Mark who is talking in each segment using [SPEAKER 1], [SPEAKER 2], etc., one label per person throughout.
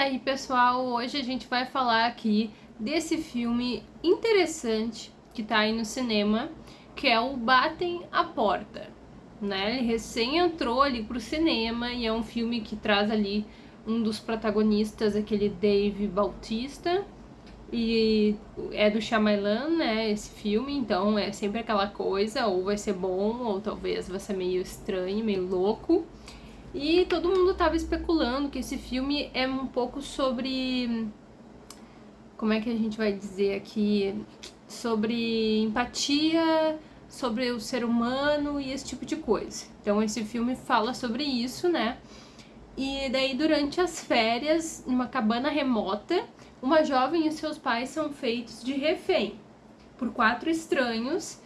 [SPEAKER 1] aí pessoal, hoje a gente vai falar aqui desse filme interessante que tá aí no cinema, que é o Batem a Porta, né? Ele recém entrou ali pro cinema e é um filme que traz ali um dos protagonistas, aquele Dave Bautista, e é do Shyamalan, né, esse filme, então é sempre aquela coisa, ou vai ser bom, ou talvez vai ser meio estranho, meio louco. E todo mundo tava especulando que esse filme é um pouco sobre... Como é que a gente vai dizer aqui? Sobre empatia, sobre o ser humano e esse tipo de coisa. Então esse filme fala sobre isso, né? E daí durante as férias, numa cabana remota, uma jovem e seus pais são feitos de refém por quatro estranhos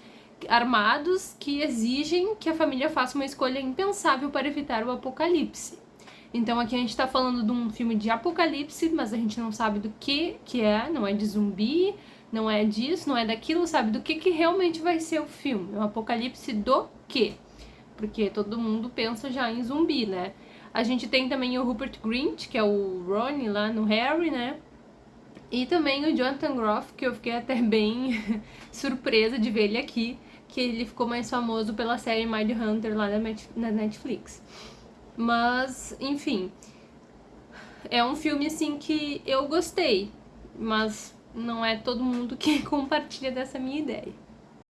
[SPEAKER 1] armados que exigem que a família faça uma escolha impensável para evitar o apocalipse. Então aqui a gente tá falando de um filme de apocalipse, mas a gente não sabe do que que é, não é de zumbi, não é disso, não é daquilo, sabe? Do que que realmente vai ser o filme. Um apocalipse do quê? Porque todo mundo pensa já em zumbi, né? A gente tem também o Rupert Grint, que é o Ronnie lá no Harry, né? E também o Jonathan Groff, que eu fiquei até bem surpresa de ver ele aqui, que ele ficou mais famoso pela série Mind Hunter lá na Netflix. Mas, enfim, é um filme assim que eu gostei, mas não é todo mundo que compartilha dessa minha ideia.